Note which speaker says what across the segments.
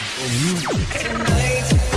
Speaker 1: There'll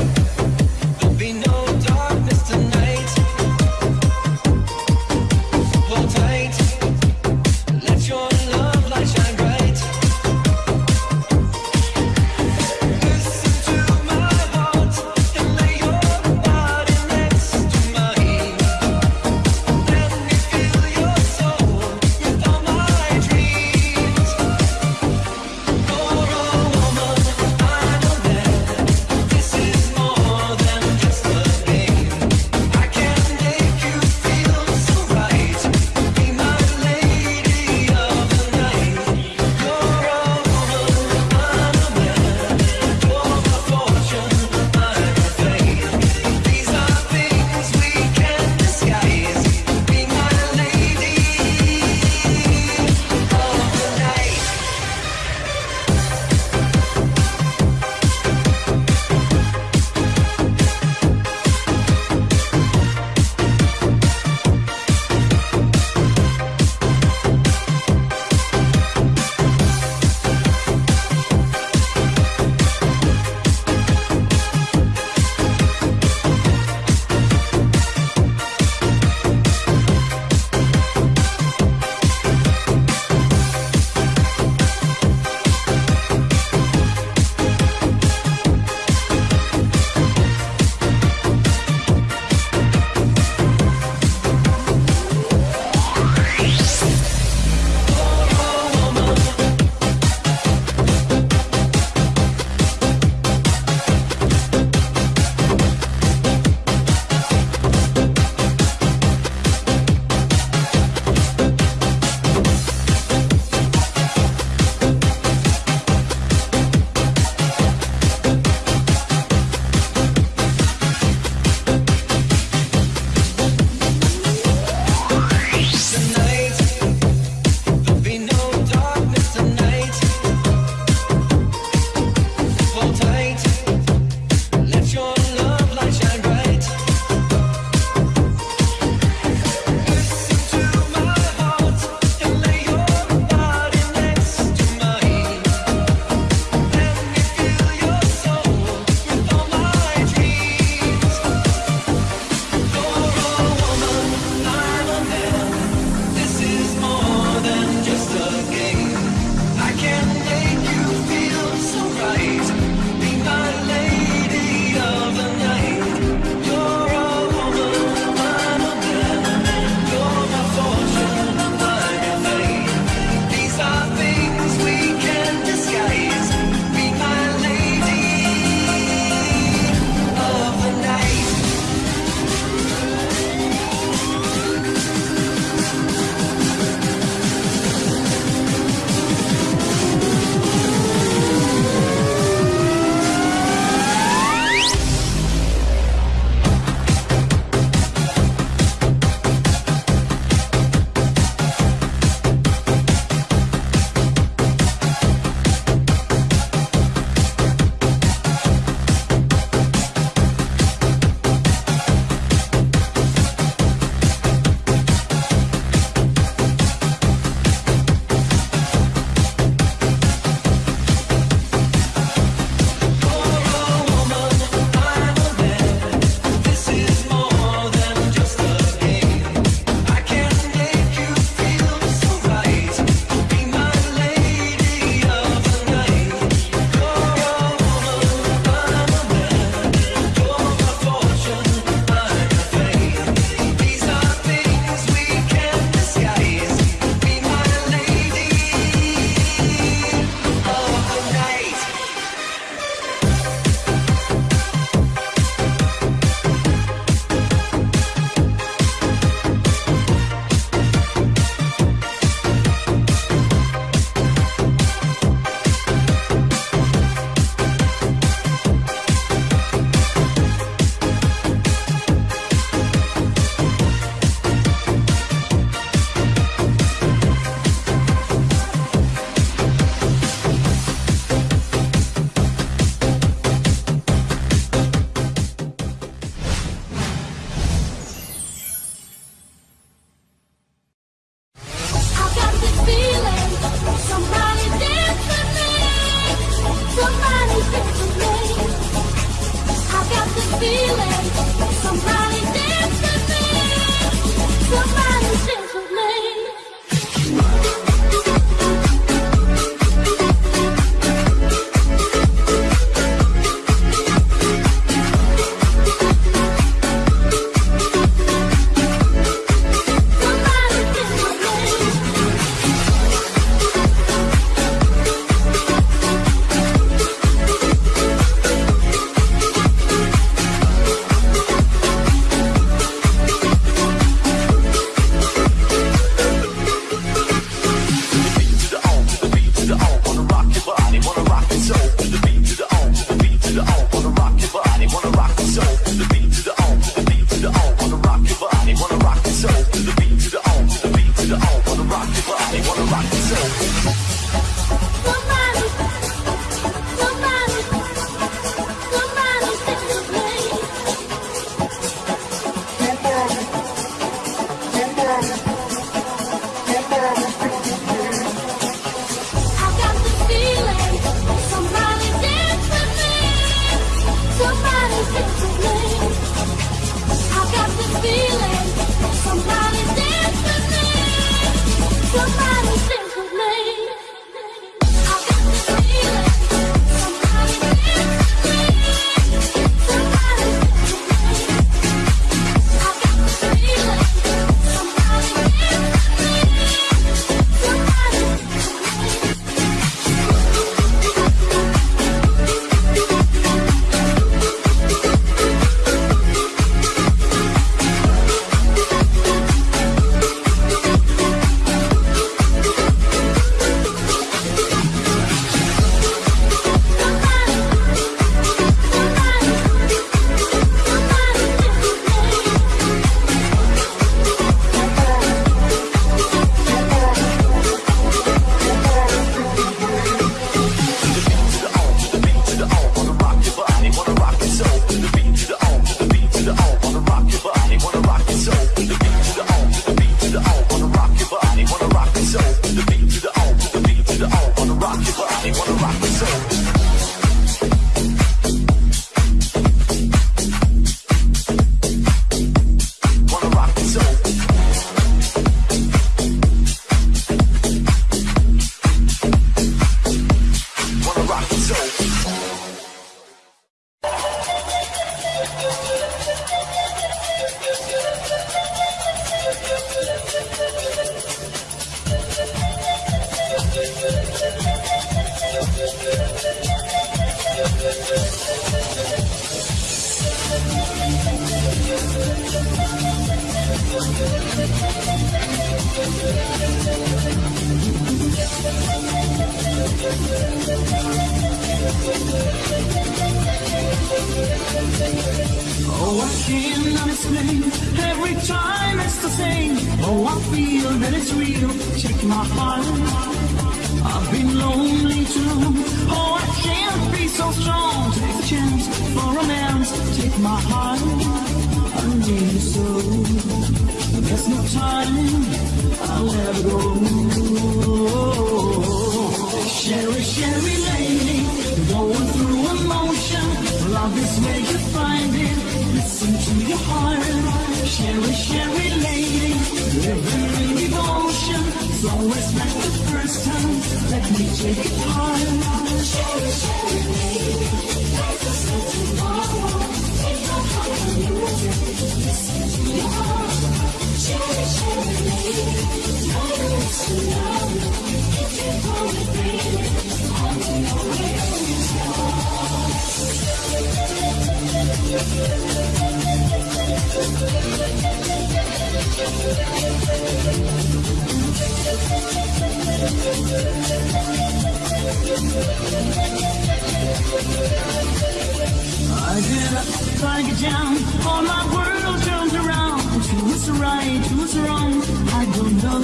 Speaker 2: right, who's wrong, I don't know.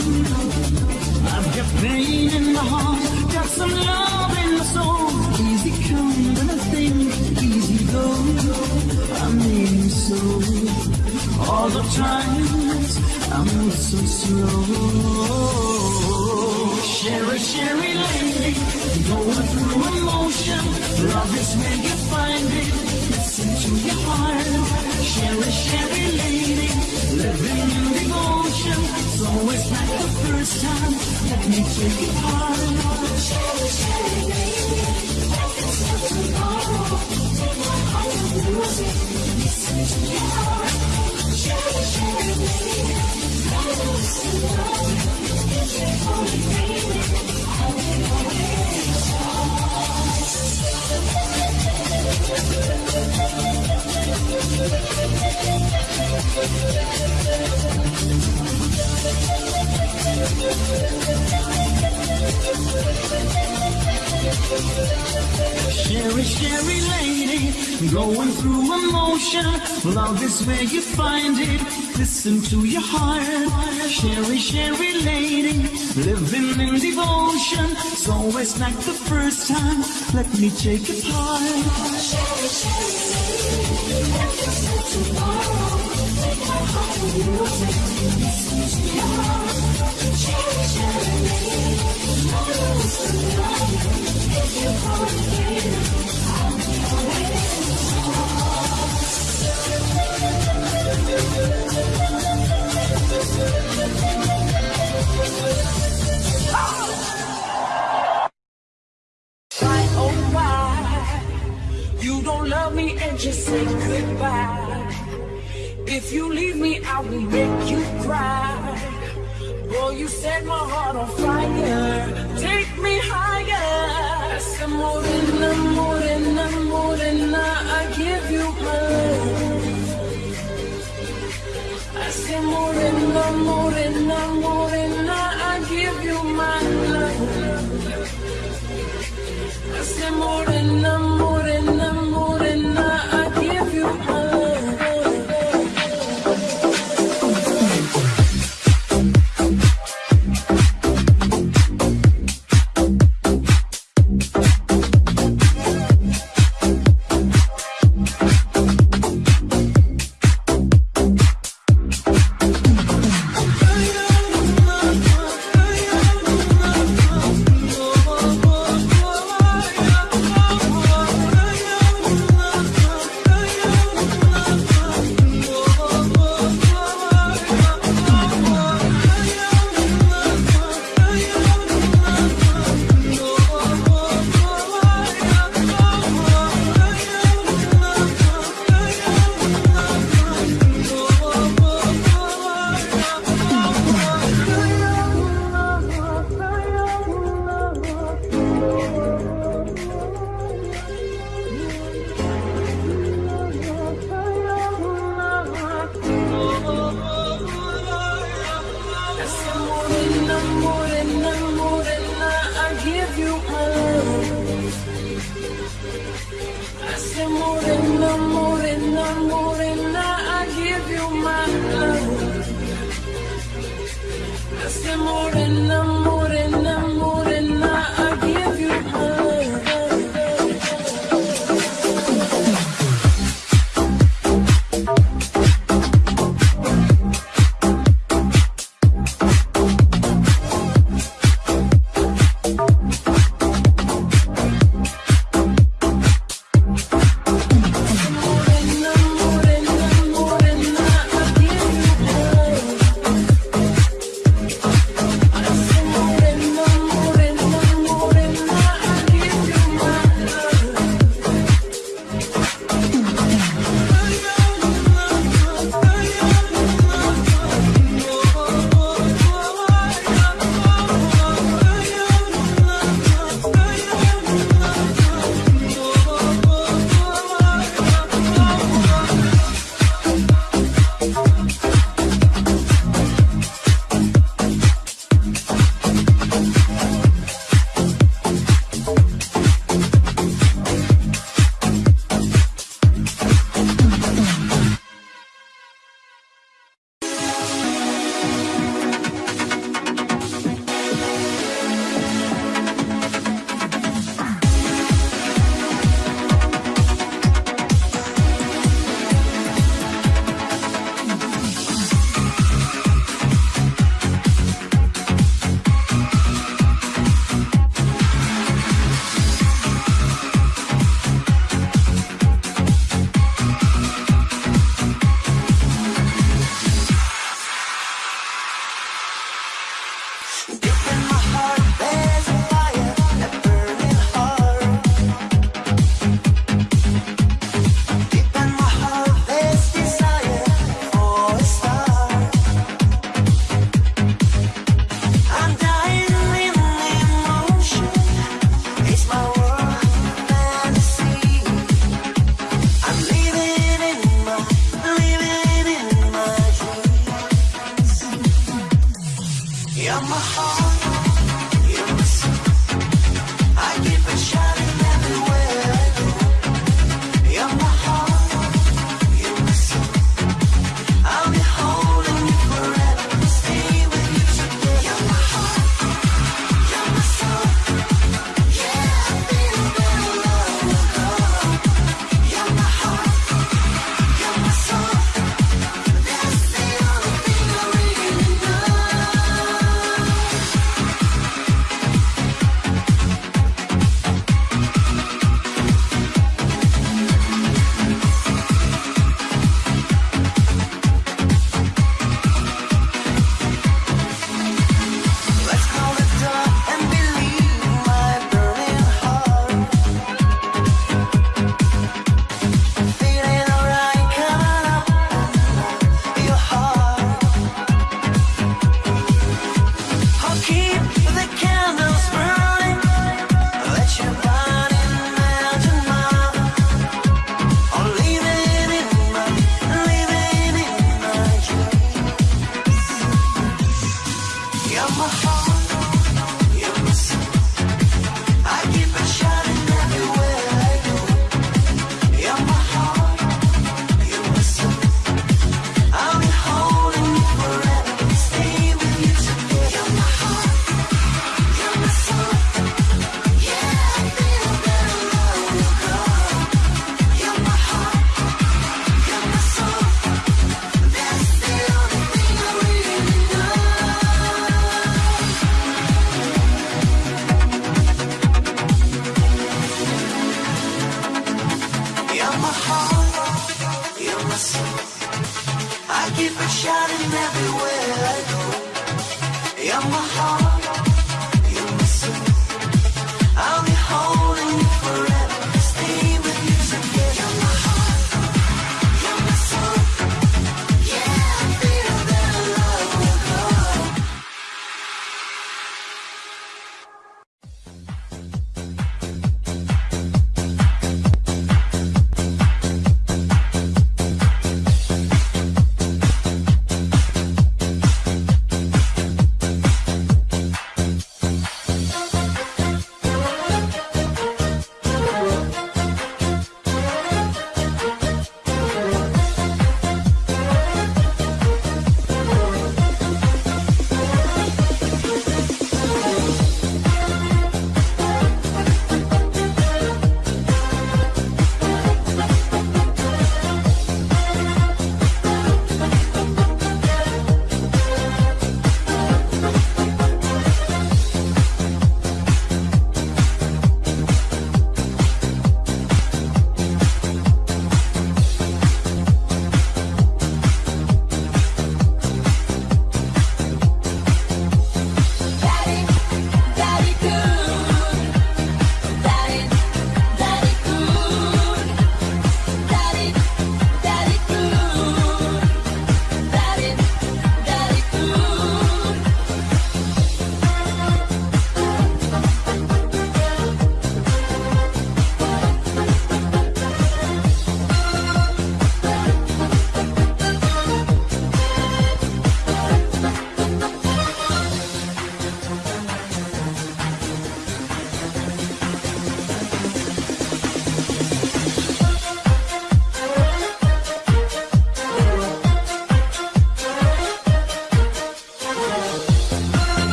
Speaker 2: I've got pain in the heart, got some love in the soul. Easy come when I think, easy go. I mean so. All the times I'm so slow. Cheri, Cheri lady, going through emotion. Love is where you find it. Listen to your heart. Cheri, Cheri lady, living in devotion. It's always like the first time. Let me take it hard. Cheri, Cheri lady, is not. Take my heart and it. Listen to your heart. Cheri, Cheri lady, so long. If you Cheri, Cheri lady, going through emotion. Love is where you find it. Listen to your heart. Cheri, Cheri lady, living in devotion. It's always like the first time. Let me take it part. Cheri, Cheri lady, not tomorrow.
Speaker 3: Why, oh why You don't love me and just say goodbye If you leave me I will make you cry. Boy you set my heart on fire. Take me higher. Essa morena, morena, morena I give you my. Love I say morena, morena, morena I give you my love. I say morena, morena,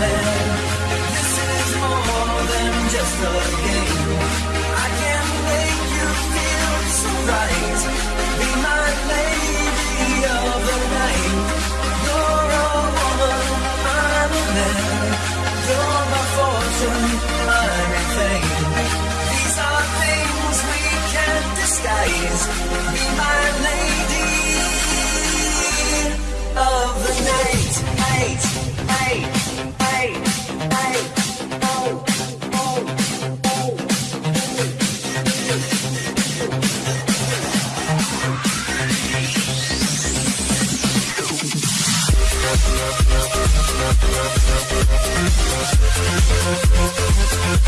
Speaker 1: This is more than just a game. I can make you feel so right. Be my lady of the night. You're a woman, I'm a man. You're my fortune, These are things we can't disguise. Be my lady of the night. We'll be right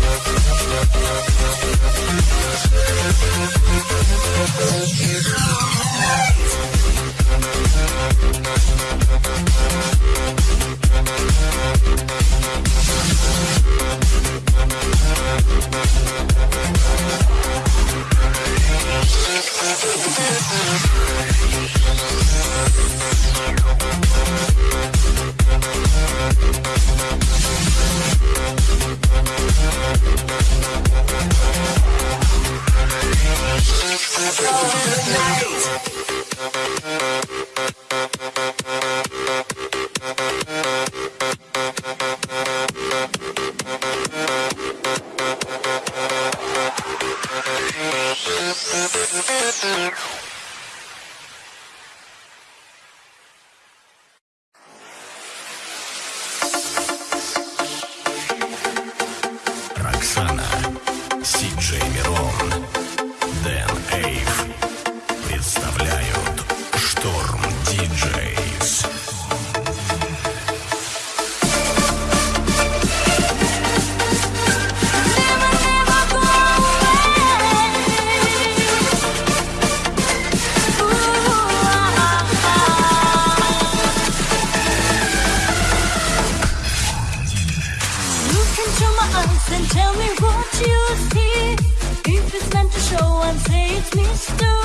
Speaker 1: back. Makes me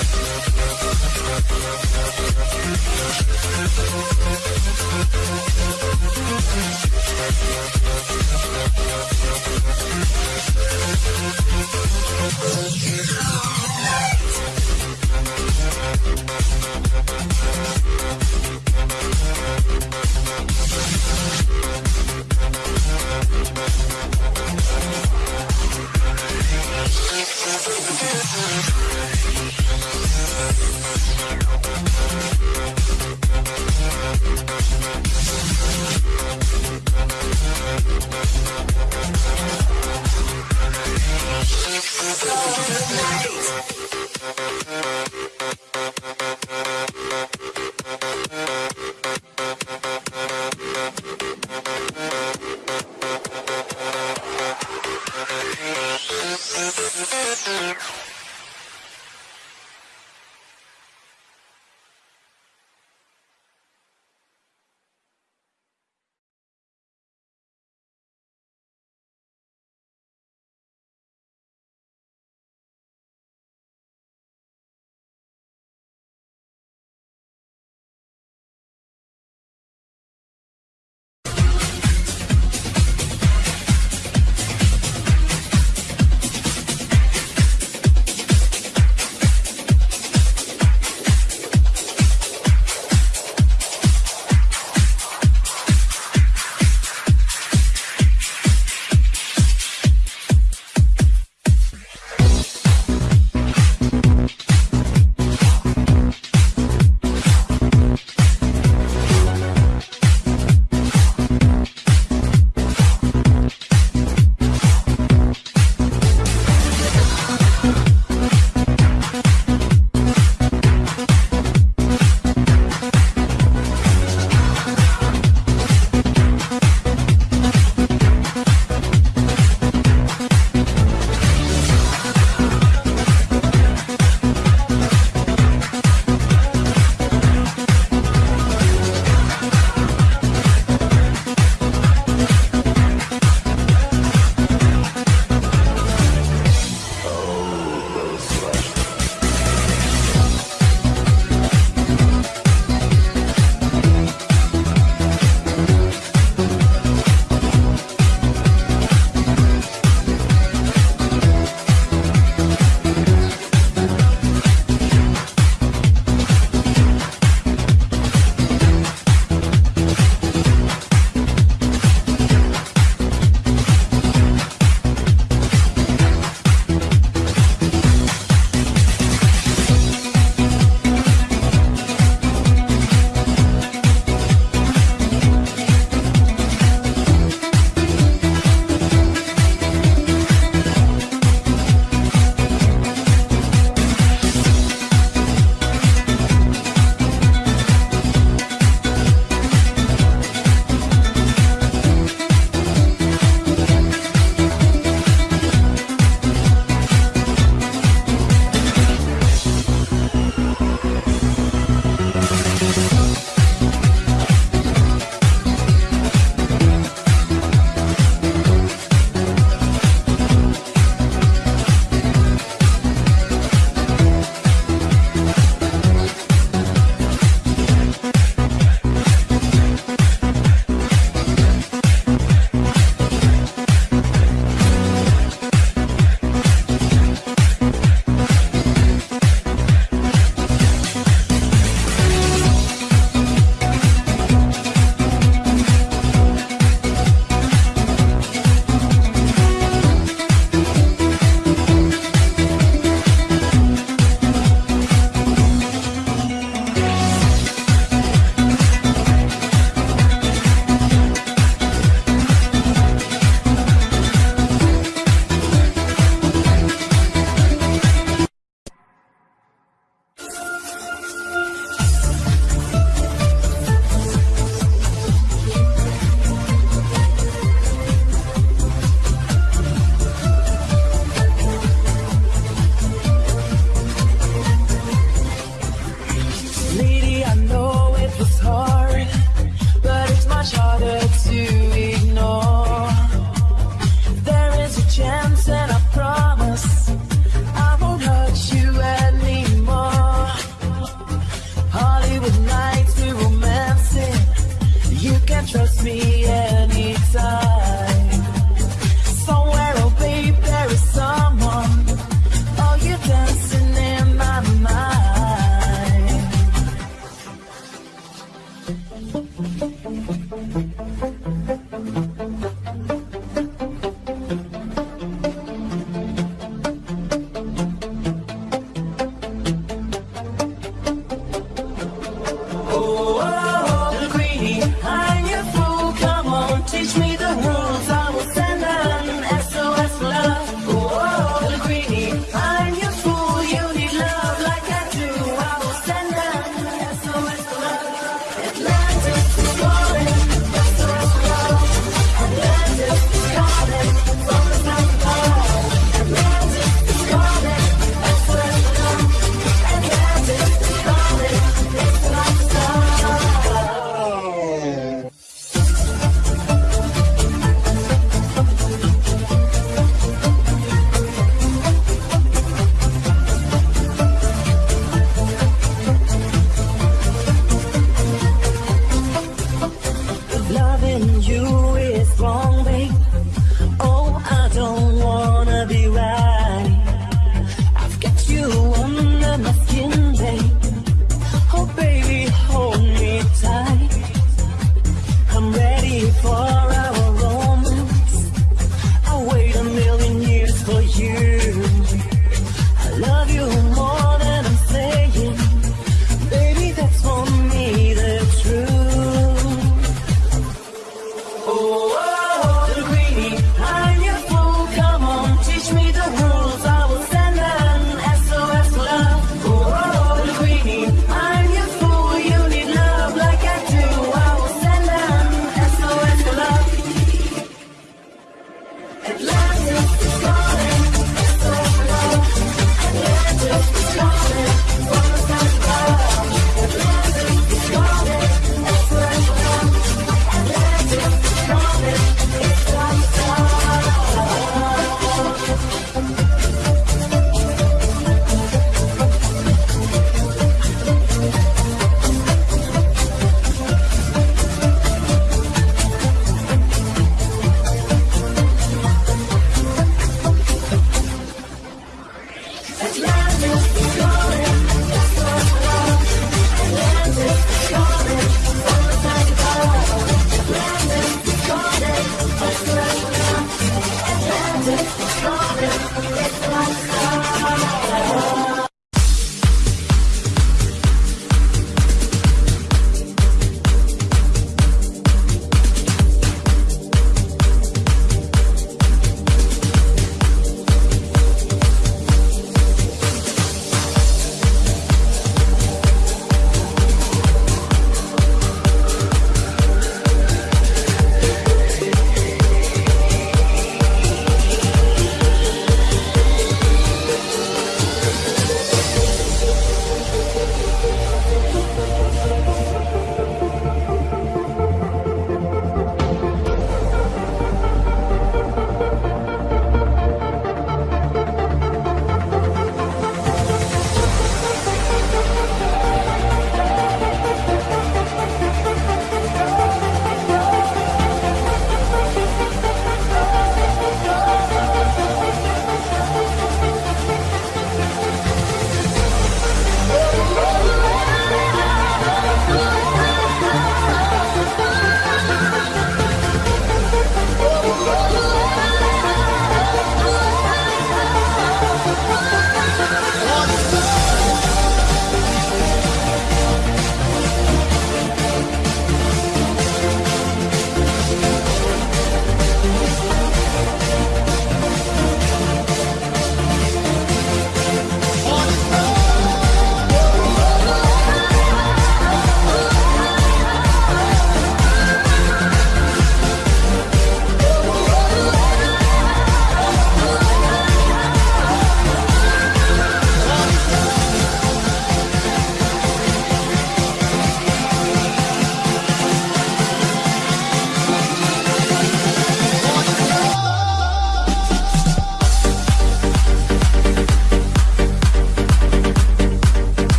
Speaker 1: We'll be right back. We'll be right
Speaker 4: back.